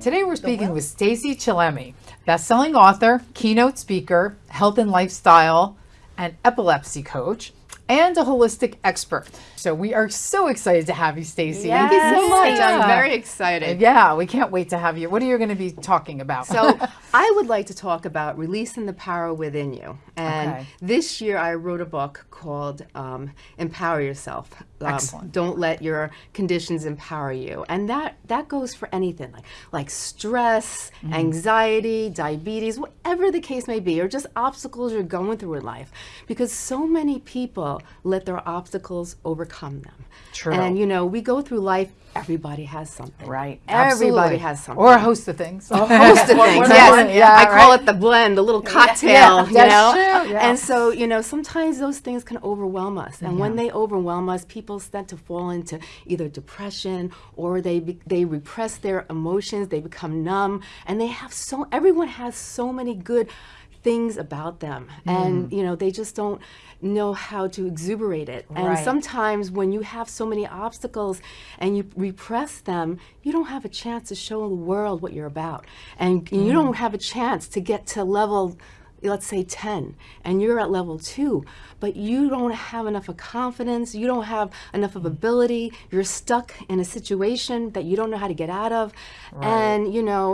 Today we're speaking with Stacy Chillemi, best-selling author, keynote speaker, health and lifestyle, and epilepsy coach, and a holistic expert. So we are so excited to have you, Stacy. Thank you so much. Yeah. I'm very excited. Yeah, we can't wait to have you. What are you going to be talking about? So I would like to talk about releasing the power within you. And Okay. this year I wrote a book called um, Empower Yourself. Um, Excellent. Don't let your conditions empower you. And that, that goes for anything like, like stress, Mm-hmm. anxiety, diabetes, whatever the case may be, or just obstacles you're going through in life. Because so many people let their obstacles overcome them. True. And you know, we go through life, everybody has something. Right. Everybody Absolutely. has something. Or a host of things. a host of things. Yeah, Yes, yeah, I call right. it the blend, the little cocktail. you that's know, true, yeah. and so you know sometimes those things can overwhelm us, and when they overwhelm us, people tend to fall into either depression or they be, they repress their emotions, they become numb, and they have so everyone has so many good things about them. Mm. and you know they just don't know how to exuberate it. And Right. sometimes when you have so many obstacles and you repress them you don't have a chance to show the world what you're about. And you don't have a chance to get to level let's say 10 and you're at level 2 but you don't have enough of confidence. You don't have enough of ability. You're stuck in a situation that you don't know how to get out of. And you know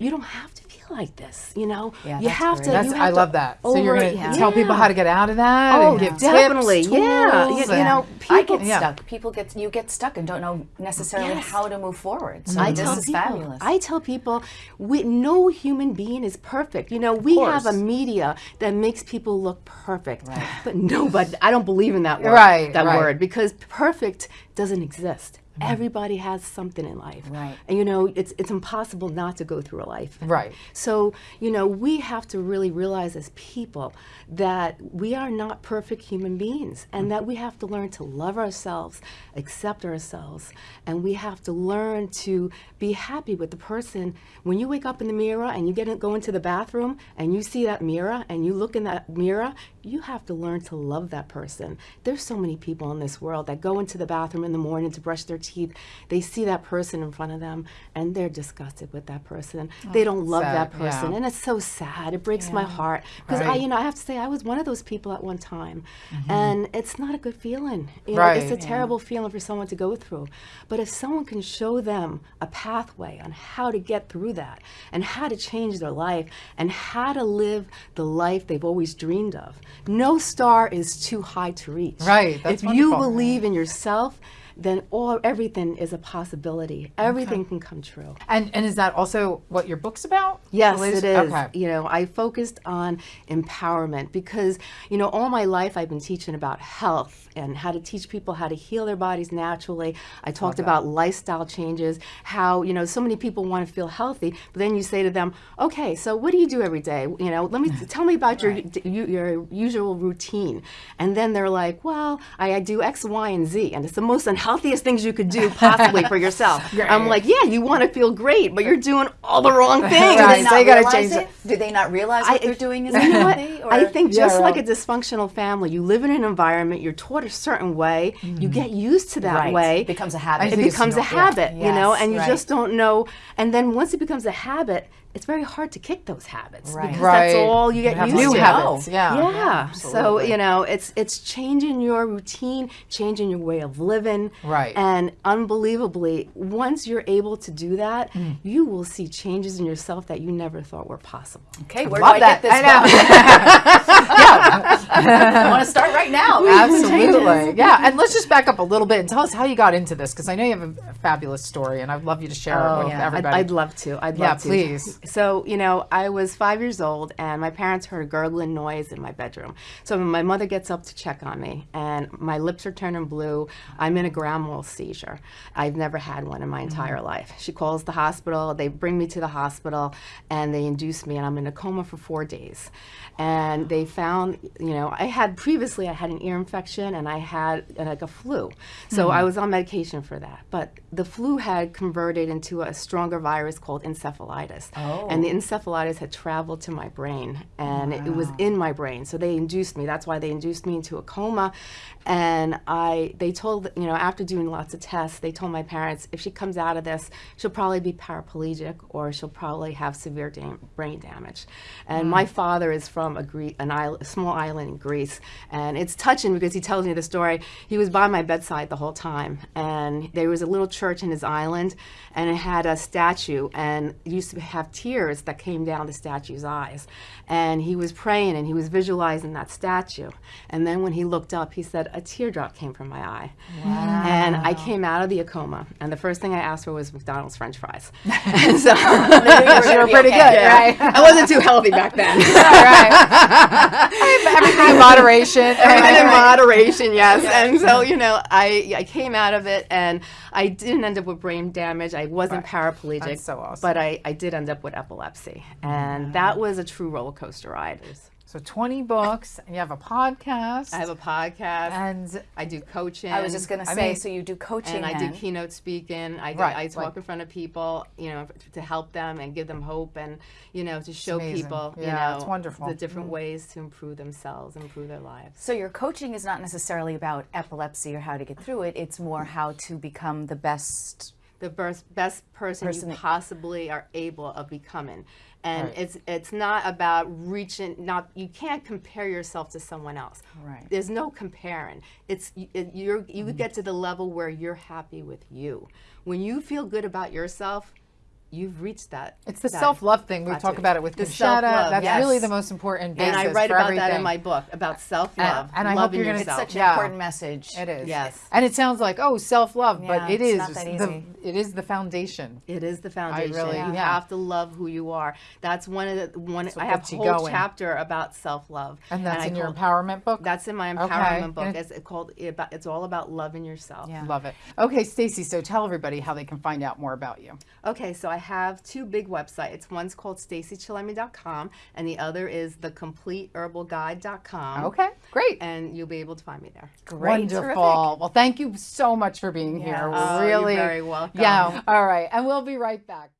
you don't have to feel like this you know Yeah, you have great. to That's, you I have to love that. So you're going to yeah. tell people how to get out of that Oh, and give definitely. tips, Yeah. You- you know, I people get Yeah. stuck. People get you get stuck and don't know necessarily Yes. how to move forward. So I this tell is people, fabulous. I tell people, we, no human being is perfect. You know, we have a media that makes people look perfect, but nobody. I don't believe in that word. Right, That right. word because perfect doesn't exist. Mm-hmm. Everybody has something in life, Right. And you know, it's it's impossible not to go through a life, Right. So you know, we have to really realize as people that we are not perfect human beings, and that we have to learn to love ourselves, accept ourselves, and we have to learn to be happy with the person. When you wake up in the mirror and you get in, go into the bathroom and you see that mirror and you look in that mirror, you have to learn to love that person. There's so many people in this world that go into the bathroom in the morning to brush their teeth. They see that person in front of them and they're disgusted with that person. Oh, they don't love sad, that person, yeah. and it's so sad. It breaks my heart because I, you know, I have to say I was one of those people at one time, mm-hmm. and it's not a good feeling. You know, Right. it's a terrible feeling for someone to go through. But if someone can show them a pathway on how to get through that, and how to change their life, and how to live the life they've always dreamed of, no star is too high to reach. Right, that's if you believe in yourself. Then all everything is a possibility. Everything can come true. And, and is that also what your book's about? Yes, it is. Okay. You know, I focused on empowerment because, you know, all my life I've been teaching about health and how to teach people how to heal their bodies naturally. I talked about lifestyle changes, how, you know, so many people want to feel healthy, but then you say to them, okay, so what do you do every day? You know, let me tell me about your, your your usual routine. And then they're like, well, I, I do X, Y, and Z, and it's the most unhealthiest things you could do possibly for yourself. I'm like, yeah, you want to feel great, but you're doing all the wrong things. do Right, they so not you gotta realize change it? Do they not realize what they're doing is you know what? unhealthy? Or I think Yeah, just like a dysfunctional family, you live in an environment, you're taught a certain way, you mm-hmm. get used to that Right. way. It becomes a habit. it becomes a no- yeah. habit, you know, and you right. just don't know. And then once it becomes a habit, it's very hard to kick those habits Right. because Right. that's all you get have used new to. habits. Yeah. Yeah. so you know, it's it's changing your routine, changing your way of living. Right. And unbelievably, once you're able to do that, Mm. you will see changes in yourself that you never thought were possible. okay, where Love do I that. get this I know. book? I want to start right now. Absolutely. Yeah. And let's just back up a little bit and tell us how you got into this because I know you have a, a fabulous story and I'd love you to share it with yeah. I'd. I'd love to. I'd Yeah, love to. please. So, you know, I was five years old and my parents heard a gurgling noise in my bedroom. So my mother gets up to check on me and my lips are turning blue. I'm in a grand mal seizure. I've never had one in my entire Mm-hmm. life. She calls the hospital. They bring me to the hospital and they induce me and I'm in a coma for four days. And they found, you know, I had previously, I had an ear infection and I had uh, like a flu. So Mm-hmm. I was on medication for that. But the flu had converted into a stronger virus called encephalitis. Oh. and the encephalitis had traveled to my brain, and it, it was in my brain. So they induced me. That's why they induced me into a coma, and I. They told you know after doing lots of tests, they told my parents if she comes out of this, she'll probably be paraplegic or she'll probably have severe dam- brain damage. And my mm. father is from a, Gre- an island, a small island in Greece, and it's touching because he tells me the story. He was by my bedside the whole time, and there was a little church in his island, and it had a statue, and used to have tears that came down the statue's eyes. And he was praying and he was visualizing that statue. And then when he looked up, he said, A teardrop came from my eye. And I came out of the coma, and the first thing I asked for was McDonald's French fries. and so You were pretty good, right? I wasn't too healthy back then. right. Everything in moderation. Everything in moderation, yes. And so, you know, I, I came out of it and I didn't end up with brain damage. I wasn't paraplegic. That's so awesome. But I, I did end up with epilepsy. Mm-hmm. And that was a true roller coaster ride. So 20 books, and you have a podcast. I have a podcast. and I do coaching. I was just going to I say, mean- so you do coaching and I do keynote speaking. I, Right, I talk in front of people, you know, to help them and give them hope and, you know, to show people, you Yeah, know, it's wonderful. the different mm-hmm. ways to improve themselves, improve their lives. So your coaching is not necessarily about epilepsy or how to get through it. It's more how to become the best. The best, best person, Person you possibly are able of becoming. And Right. it's it's not about reaching. Not you can't compare yourself to someone else. Right. There's no comparing. It's you- it, you're you Mm-hmm. get to the level where you're happy with you. When you feel good about yourself, you've reached that. it's the that self love thing. We talk about it with The Conchetta. self-love, That's yes. really the most important basis And I write for about everything. that in my book about self love. and I hope you're gonna- It's It's such an Yeah. important message. It is. Yes. And it sounds like, oh, self love, Yeah, but it's is not that the easy. it is the foundation. It is the foundation. I really- yeah. you have to love who you are. That's one of the one. what I have a whole going. chapter about self love, And that's I in your call- empowerment book. That's in my Okay. empowerment book. And It's called. About, it's all about loving yourself. Yeah. Love it. Okay, Stacy, so tell everybody how they can find out more about you. Okay, so I have two big websites. One's called stacychillemi.com, and the other is thecompleteherbalguide.com. Okay, great. And you'll be able to find me there. Great. Wonderful. Terrific. Well, thank you so much for being here. Yes. Oh, you're really. very welcome. Yeah. All right. And we'll be right back.